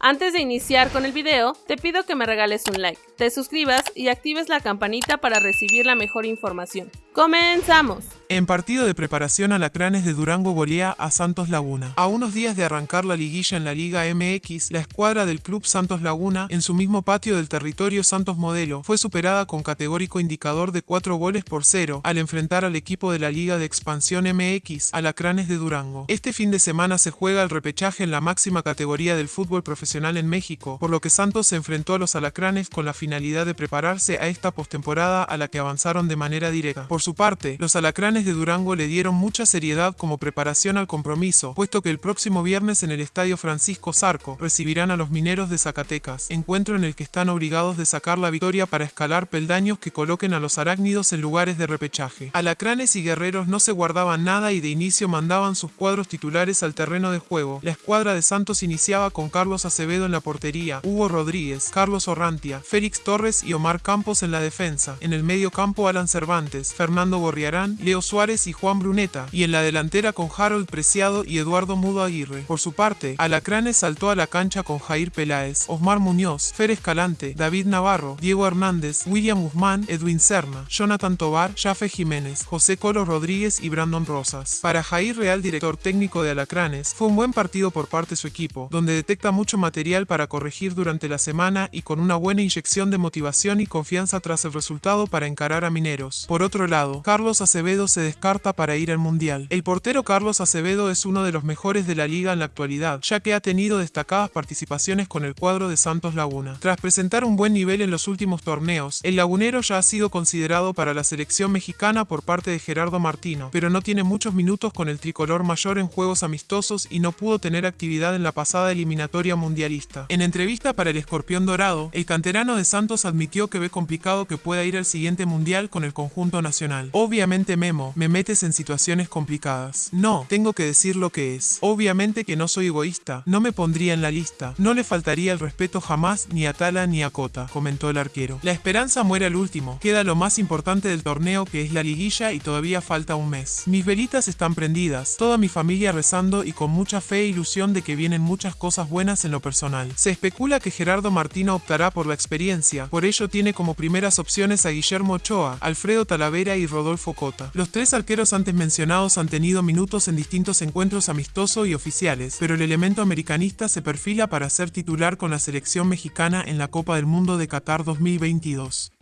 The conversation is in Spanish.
Antes de iniciar con el video, te pido que me regales un like, te suscribas y actives la campanita para recibir la mejor información. ¡Comenzamos! En partido de preparación Alacranes de Durango golea a Santos Laguna. A unos días de arrancar la liguilla en la Liga MX, la escuadra del Club Santos Laguna, en su mismo patio del territorio Santos Modelo, fue superada con categórico indicador de 4 goles por 0 al enfrentar al equipo de la Liga de Expansión MX, Alacranes de Durango. Este fin de semana se juega el repechaje en la máxima categoría del fútbol profesional en México, por lo que Santos se enfrentó a los Alacranes con la finalidad de prepararse a esta postemporada a la que avanzaron de manera directa. Por su parte, los Alacranes de Durango le dieron mucha seriedad como preparación al compromiso, puesto que el próximo viernes en el Estadio Francisco Zarco recibirán a los mineros de Zacatecas, encuentro en el que están obligados de sacar la victoria para escalar peldaños que coloquen a los arácnidos en lugares de repechaje. Alacranes y guerreros no se guardaban nada y de inicio mandaban sus cuadros titulares al terreno de juego. La escuadra de Santos iniciaba con Carlos Acevedo en la portería, Hugo Rodríguez, Carlos Orrantia, Félix Torres y Omar Campos en la defensa. En el medio campo Alan Cervantes, Fernando Borriarán, Leo Suárez y Juan Bruneta, y en la delantera con Harold Preciado y Eduardo Mudo Aguirre. Por su parte, Alacranes saltó a la cancha con Jair Peláez, Osmar Muñoz, Fer Escalante, David Navarro, Diego Hernández, William Guzmán, Edwin Serna, Jonathan Tobar, Jafe Jiménez, José Colo Rodríguez y Brandon Rosas. Para Jair Real, director técnico de Alacranes, fue un buen partido por parte de su equipo, donde detecta mucho material para corregir durante la semana y con una buena inyección de motivación y confianza tras el resultado para encarar a Mineros. Por otro lado, Carlos Acevedo se descarta para ir al Mundial. El portero Carlos Acevedo es uno de los mejores de la liga en la actualidad, ya que ha tenido destacadas participaciones con el cuadro de Santos Laguna. Tras presentar un buen nivel en los últimos torneos, el lagunero ya ha sido considerado para la selección mexicana por parte de Gerardo Martino, pero no tiene muchos minutos con el tricolor mayor en juegos amistosos y no pudo tener actividad en la pasada eliminatoria mundialista. En entrevista para el Escorpión Dorado, el canterano de Santos admitió que ve complicado que pueda ir al siguiente mundial con el conjunto nacional. Obviamente Memo me metes en situaciones complicadas. No, tengo que decir lo que es. Obviamente que no soy egoísta, no me pondría en la lista, no le faltaría el respeto jamás ni a Tala ni a Cota, comentó el arquero. La esperanza muere al último, queda lo más importante del torneo que es la liguilla y todavía falta un mes. Mis velitas están prendidas, toda mi familia rezando y con mucha fe e ilusión de que vienen muchas cosas buenas en lo personal. Se especula que Gerardo Martino optará por la experiencia, por ello tiene como primeras opciones a Guillermo Ochoa, Alfredo Talavera y Rodolfo Cota. Los tres arqueros antes mencionados han tenido minutos en distintos encuentros amistosos y oficiales, pero el elemento americanista se perfila para ser titular con la selección mexicana en la Copa del Mundo de Qatar 2022.